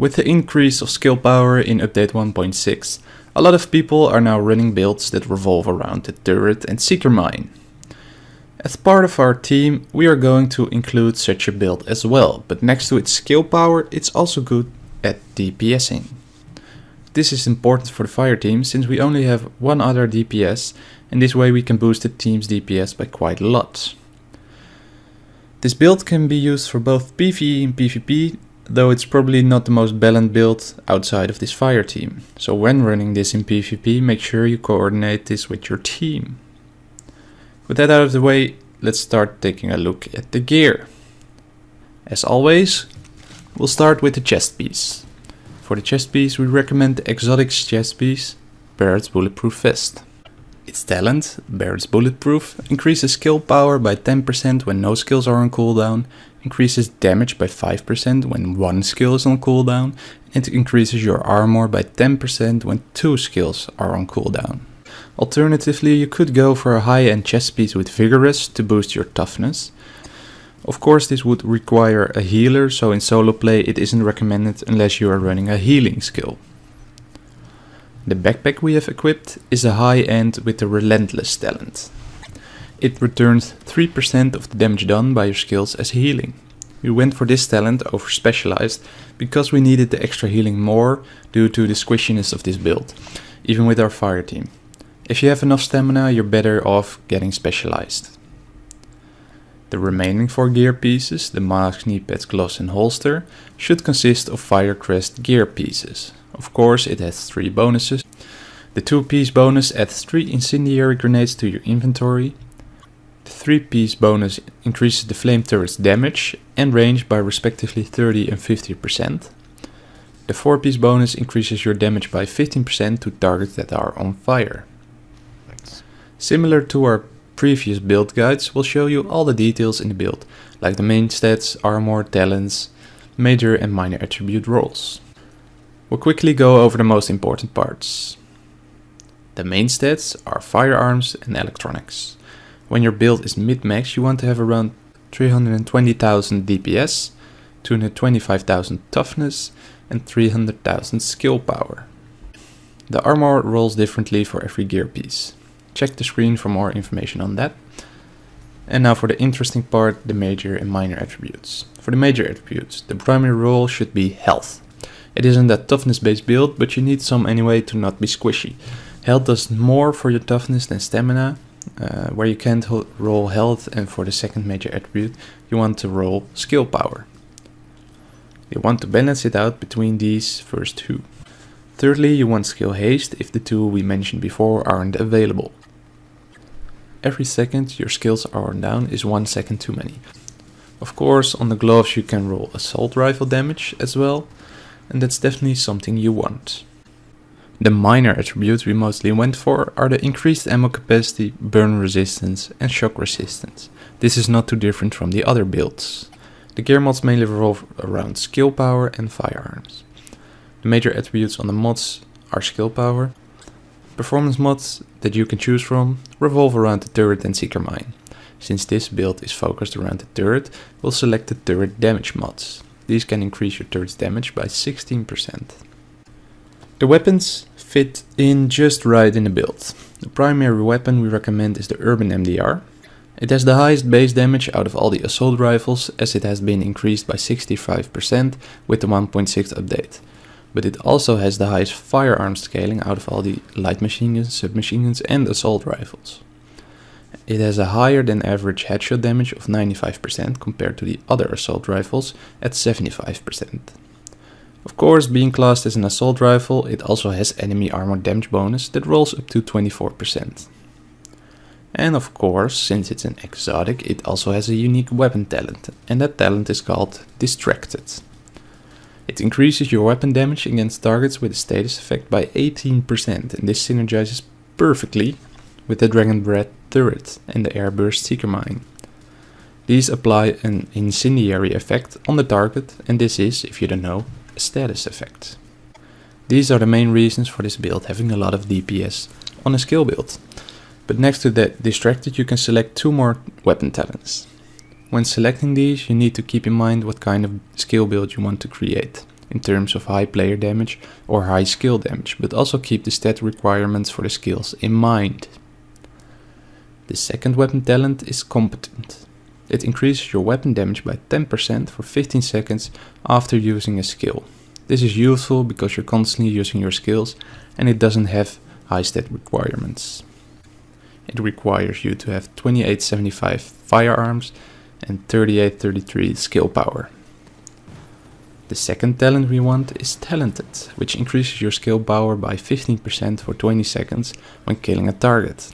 With the increase of skill power in update 1.6, a lot of people are now running builds that revolve around the turret and seeker mine. As part of our team, we are going to include such a build as well, but next to its skill power, it's also good at DPSing. This is important for the fire team since we only have one other DPS and this way we can boost the team's DPS by quite a lot. This build can be used for both PvE and PvP, though it's probably not the most balanced build outside of this fire team. So when running this in PvP, make sure you coordinate this with your team. With that out of the way, let's start taking a look at the gear. As always, we'll start with the chest piece. For the chest piece, we recommend the Exotics chest piece, Barrett's Bulletproof Vest. Its talent, Barrett's Bulletproof, increases skill power by 10% when no skills are on cooldown, increases damage by 5% when one skill is on cooldown, and increases your armor by 10% when two skills are on cooldown. Alternatively, you could go for a high-end chest piece with Vigorous to boost your toughness. Of course, this would require a healer, so in solo play it isn't recommended unless you are running a healing skill. The backpack we have equipped is a high-end with the Relentless talent. It returns 3% of the damage done by your skills as healing. We went for this talent over Specialized because we needed the extra healing more due to the squishiness of this build, even with our fire team. If you have enough stamina, you're better off getting specialized. The remaining four gear pieces, the mask, knee pads, gloves and holster, should consist of Firecrest gear pieces. Of course, it has three bonuses. The two piece bonus adds three incendiary grenades to your inventory. The three piece bonus increases the flame turret's damage and range by respectively 30 and 50%. The 4 piece bonus increases your damage by 15% to targets that are on fire. Similar to our previous build guides, we'll show you all the details in the build, like the main stats, armor, talents, major and minor attribute rolls. We'll quickly go over the most important parts. The main stats are firearms and electronics. When your build is min-max, you want to have around 320,000 DPS, 225,000 toughness and 300,000 skill power. The armor rolls differently for every gear piece. Check the screen for more information on that. And now for the interesting part, the major and minor attributes. For the major attributes, the primary roll should be health. It isn't a toughness based build, but you need some anyway to not be squishy. Health does more for your toughness than stamina, uh, where you can't roll health and for the second major attribute you want to roll skill power. You want to balance it out between these first two. Thirdly, you want skill haste if the two we mentioned before aren't available. Every second your skills are down is one second too many. Of course, on the gloves you can roll assault rifle damage as well, and that's definitely something you want. The minor attributes we mostly went for are the increased ammo capacity, burn resistance and shock resistance. This is not too different from the other builds. The gear mods mainly revolve around skill power and firearms. The major attributes on the mods are skill power, Performance mods that you can choose from revolve around the turret and seeker mine. Since this build is focused around the turret, we'll select the turret damage mods. These can increase your turret's damage by 16%. The weapons fit in just right in the build. The primary weapon we recommend is the Urban MDR. It has the highest base damage out of all the assault rifles as it has been increased by 65% with the 1.6 update but it also has the highest firearm scaling out of all the light machine guns, submachine guns and assault rifles. It has a higher than average headshot damage of 95% compared to the other assault rifles at 75%. Of course, being classed as an assault rifle, it also has enemy armor damage bonus that rolls up to 24%. And of course, since it's an exotic, it also has a unique weapon talent, and that talent is called Distracted. It increases your weapon damage against targets with a status effect by 18% and this synergizes perfectly with the Dragon Breath turret and the Airburst Seeker Mine. These apply an incendiary effect on the target and this is, if you don't know, a status effect. These are the main reasons for this build having a lot of DPS on a skill build. But next to that distracted you can select two more weapon talents. When selecting these, you need to keep in mind what kind of skill build you want to create. in terms of high player damage or high skill damage, but also keep the stat requirements for the skills in mind. The second weapon talent is Competent. It increases your weapon damage by 10% for 15 seconds after using a skill. This is useful because you're constantly using your skills and it doesn't have high stat requirements. It requires you to have 2875 firearms and 3833 skill power. The second talent we want is Talented, which increases your skill power by 15% for 20 seconds when killing a target.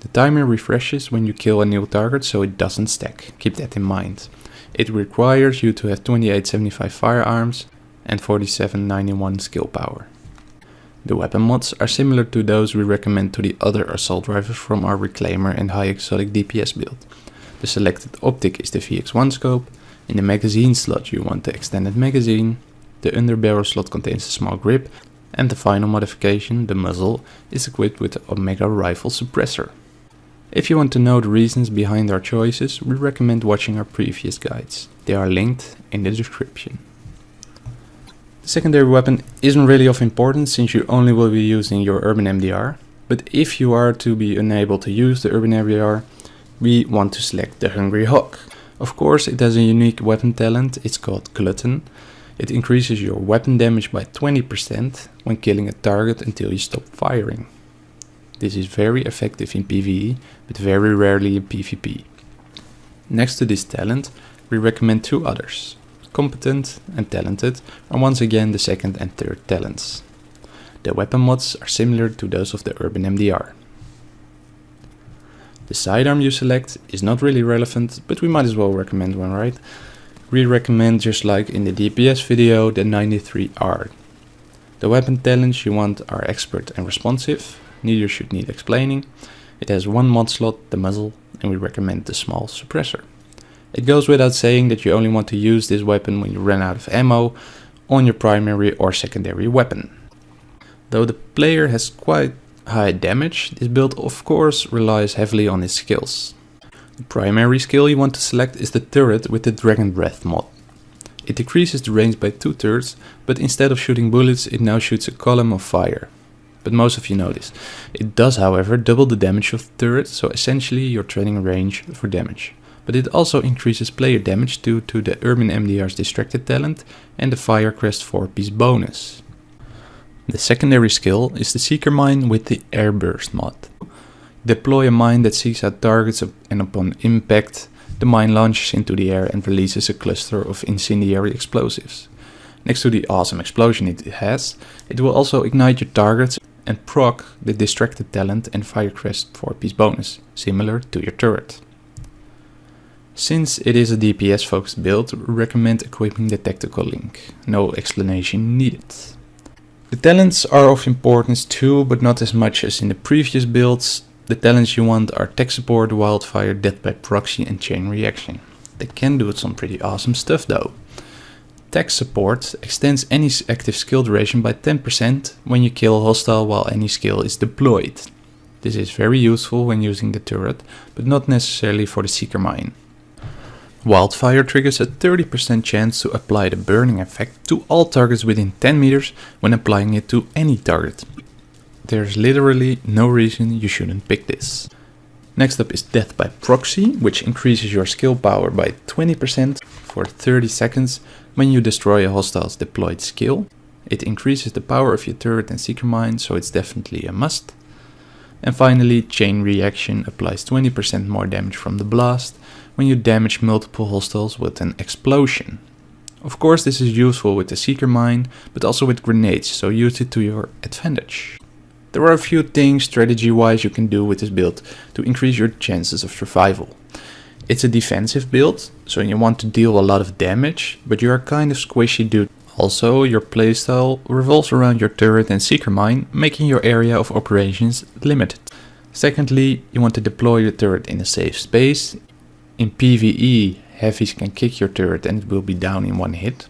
The timer refreshes when you kill a new target so it doesn't stack, keep that in mind. It requires you to have 2875 firearms and 4791 skill power. The weapon mods are similar to those we recommend to the other assault rifles from our Reclaimer and High Exotic DPS build. The selected optic is the VX1 scope, in the magazine slot you want the extended magazine, the underbarrel slot contains a small grip, and the final modification, the muzzle, is equipped with the Omega rifle suppressor. If you want to know the reasons behind our choices, we recommend watching our previous guides. They are linked in the description. The secondary weapon isn't really of importance since you only will be using your Urban MDR, but if you are to be unable to use the Urban MDR, we want to select the Hungry Hog. Of course it has a unique weapon talent, it's called Glutton. It increases your weapon damage by 20% when killing a target until you stop firing. This is very effective in PvE, but very rarely in PvP. Next to this talent, we recommend two others competent and talented are once again the second and third talents. The weapon mods are similar to those of the Urban MDR. The sidearm you select is not really relevant, but we might as well recommend one, right? We recommend, just like in the DPS video, the 93R. The weapon talents you want are expert and responsive, neither should need explaining. It has one mod slot, the muzzle, and we recommend the small suppressor. It goes without saying that you only want to use this weapon when you run out of ammo on your primary or secondary weapon. Though the player has quite high damage, this build of course relies heavily on his skills. The primary skill you want to select is the turret with the Dragon Breath mod. It decreases the range by 2 thirds, but instead of shooting bullets it now shoots a column of fire. But most of you know this. It does however double the damage of the turret, so essentially you're trading range for damage but it also increases player damage due to the Urban MDR's Distracted talent and the Firecrest 4 piece bonus. The secondary skill is the Seeker Mine with the Airburst mod. Deploy a mine that seeks out targets and upon impact, the mine launches into the air and releases a cluster of incendiary explosives. Next to the awesome explosion it has, it will also ignite your targets and proc the Distracted talent and Firecrest 4 piece bonus, similar to your turret. Since it is a DPS focused build, recommend equipping the tactical link. No explanation needed. The talents are of importance too, but not as much as in the previous builds. The talents you want are tech support, wildfire, death by proxy and chain reaction. They can do some pretty awesome stuff though. Tech support extends any active skill duration by 10% when you kill a hostile while any skill is deployed. This is very useful when using the turret, but not necessarily for the seeker mine. Wildfire triggers a 30% chance to apply the burning effect to all targets within 10 meters when applying it to any target. There's literally no reason you shouldn't pick this. Next up is Death by Proxy, which increases your skill power by 20% for 30 seconds when you destroy a hostile's deployed skill. It increases the power of your turret and seeker mine, so it's definitely a must. And finally, Chain Reaction applies 20% more damage from the blast, when you damage multiple hostiles with an explosion. Of course this is useful with the Seeker Mine, but also with grenades, so use it to your advantage. There are a few things strategy wise you can do with this build to increase your chances of survival. It's a defensive build, so you want to deal a lot of damage, but you are kind of squishy dude. Also, your playstyle revolves around your turret and seeker mine, making your area of operations limited. Secondly, you want to deploy your turret in a safe space, in PvE, heavies can kick your turret and it will be down in one hit.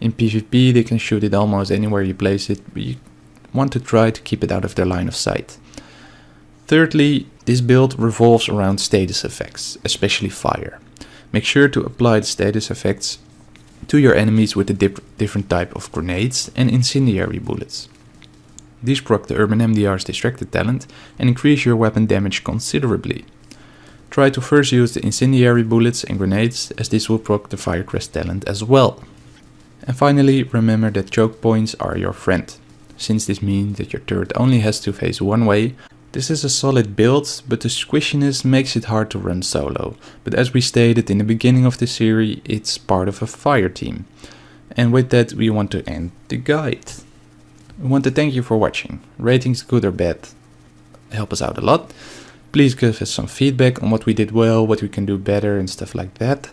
In PvP, they can shoot it almost anywhere you place it, but you want to try to keep it out of their line of sight. Thirdly, this build revolves around status effects, especially fire. Make sure to apply the status effects to your enemies with the dip different type of grenades and incendiary bullets. These proc the Urban MDR's distracted talent and increase your weapon damage considerably. Try to first use the incendiary bullets and grenades as this will proc the Firecrest talent as well. And finally remember that choke points are your friend, since this means that your turret only has to face one way. This is a solid build, but the squishiness makes it hard to run solo. But as we stated in the beginning of the series, it's part of a fire team. And with that we want to end the guide. We want to thank you for watching. Ratings good or bad help us out a lot. Please give us some feedback on what we did well, what we can do better and stuff like that.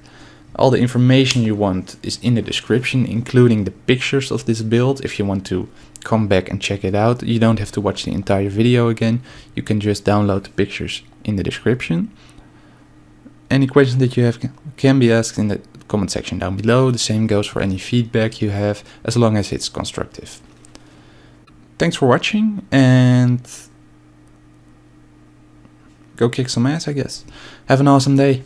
All the information you want is in the description, including the pictures of this build if you want to come back and check it out. You don't have to watch the entire video again. You can just download the pictures in the description. Any questions that you have can be asked in the comment section down below. The same goes for any feedback you have, as long as it's constructive. Thanks for watching and go kick some ass, I guess. Have an awesome day.